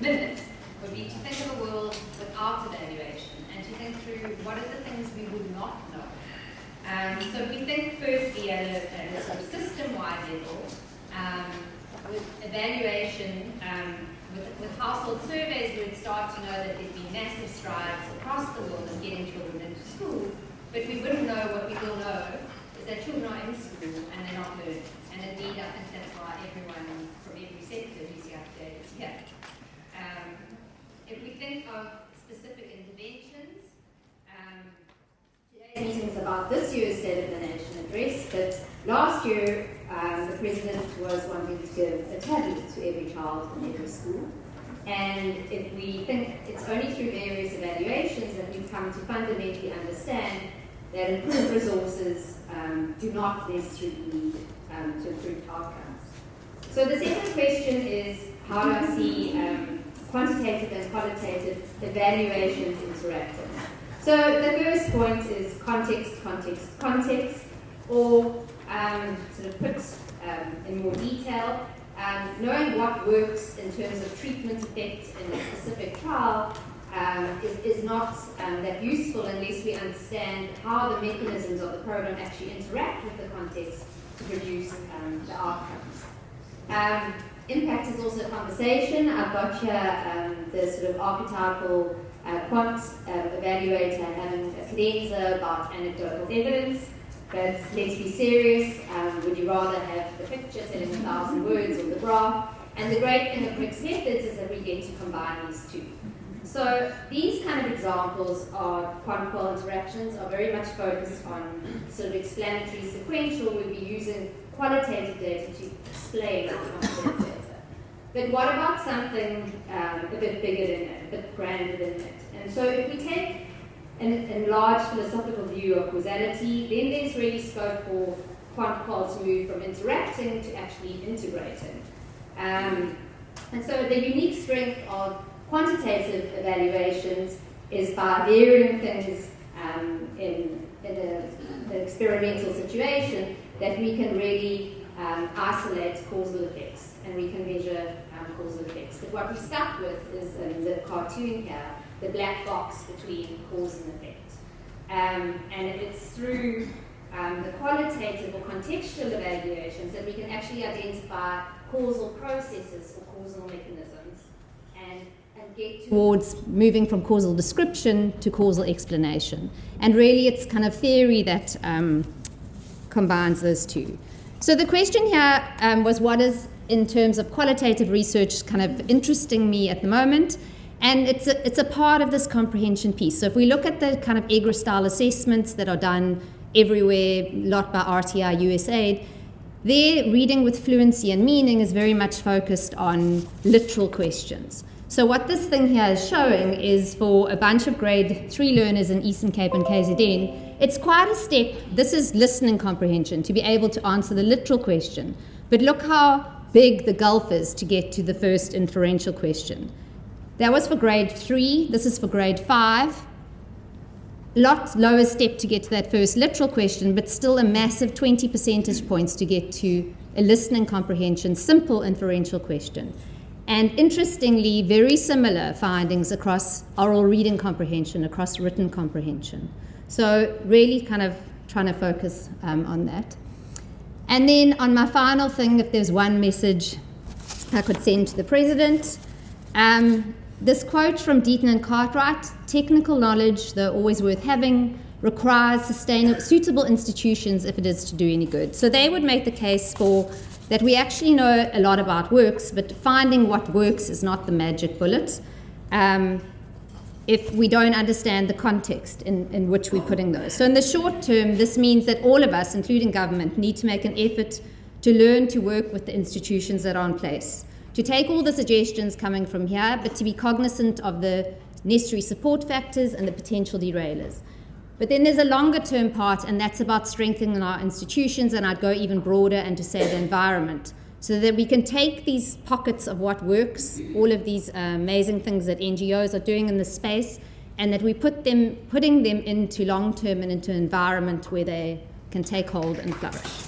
minutes would be to think of the world without evaluation and to think through what are the things we would not know. Um, so we think firstly at a, at a sort of system-wide level, um, with evaluation, um, with, with, household surveys, we'd start to know that there'd be massive strides across the world in getting children into school, but we wouldn't know what we will know is that children are in school and they're not learning. And indeed, I think that's why everyone from every sector who's here today is here. If we think of specific interventions, um, today's meeting is about this year's State of the Nation address, but last year um, the President was wanting to give a tablet to every child in every school. And if we think it's only through various evaluations that we come to fundamentally understand that improved resources um, do not necessarily lead um, to improved outcomes. So the second question is, how do I see um, quantitative and qualitative evaluations interacting? So the first point is context, context, context, or um, sort of put um, in more detail, um, knowing what works in terms of treatment effect in a specific trial um, is, is, not um, that useful unless we understand how the mechanisms of the program actually interact with the context to produce um, the outcomes. Um, impact is also a conversation. I've got here um, the sort of archetypal uh, quant uh, evaluator having a cadenza about anecdotal evidence. But let's be serious. Um, would you rather have the picture telling a thousand words or the graph? And the great thing of mixed methods is that we get to combine these two. So these kind of examples of quant-qual interactions are very much focused on sort of explanatory sequential. We'll be using qualitative data to explain our data. But what about something um, a bit bigger than it, a bit grander than it? And so if we take an enlarged philosophical view of causality, then there's really scope for quant-qual to move from interacting to actually integrating. Um, and so the unique strength of quantitative evaluations is by varying things um, in, in an experimental situation that we can really um, isolate causal effects and we can measure um, causal effects. But what we're stuck with is in the cartoon here, the black box between cause and effect. Um, and it's through um, the qualitative or contextual evaluations that we can actually identify causal processes or causal mechanisms and get towards moving from causal description to causal explanation. And really, it's kind of theory that um, combines those two. So the question here um, was what is, in terms of qualitative research, kind of interesting me at the moment. And it's a, it's a part of this comprehension piece. So if we look at the kind of EGRA style assessments that are done everywhere, a lot by RTI, USAID, their reading with fluency and meaning is very much focused on literal questions. So what this thing here is showing is for a bunch of grade three learners in Eastern Cape and KZN, it's quite a step. This is listening comprehension, to be able to answer the literal question. But look how big the gulf is to get to the first inferential question. That was for grade three, this is for grade five. Lot lower step to get to that first literal question, but still a massive 20 percentage points to get to a listening comprehension, simple inferential question. And interestingly, very similar findings across oral reading comprehension, across written comprehension. So really kind of trying to focus um, on that. And then on my final thing, if there's one message I could send to the president, um, this quote from Deaton and Cartwright, technical knowledge, though always worth having, requires sustainable, suitable institutions if it is to do any good. So they would make the case for that we actually know a lot about works, but finding what works is not the magic bullet. Um, if we don't understand the context in, in which we're putting those. So, in the short term, this means that all of us, including government, need to make an effort to learn to work with the institutions that are in place, to take all the suggestions coming from here, but to be cognizant of the necessary support factors and the potential derailers. But then there's a longer term part, and that's about strengthening our institutions, and I'd go even broader and to say the environment, so that we can take these pockets of what works, all of these uh, amazing things that NGOs are doing in the space, and that we put them, putting them into long term and into an environment where they can take hold and flourish.